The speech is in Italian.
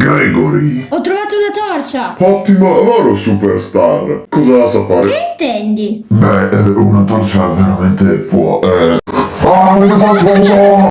Gregory. Ho trovato una torcia! Ottimo lavoro, superstar. Cosa la sa fare? Che intendi? Beh, eh, una torcia veramente può... Eh... Ah, mi faccio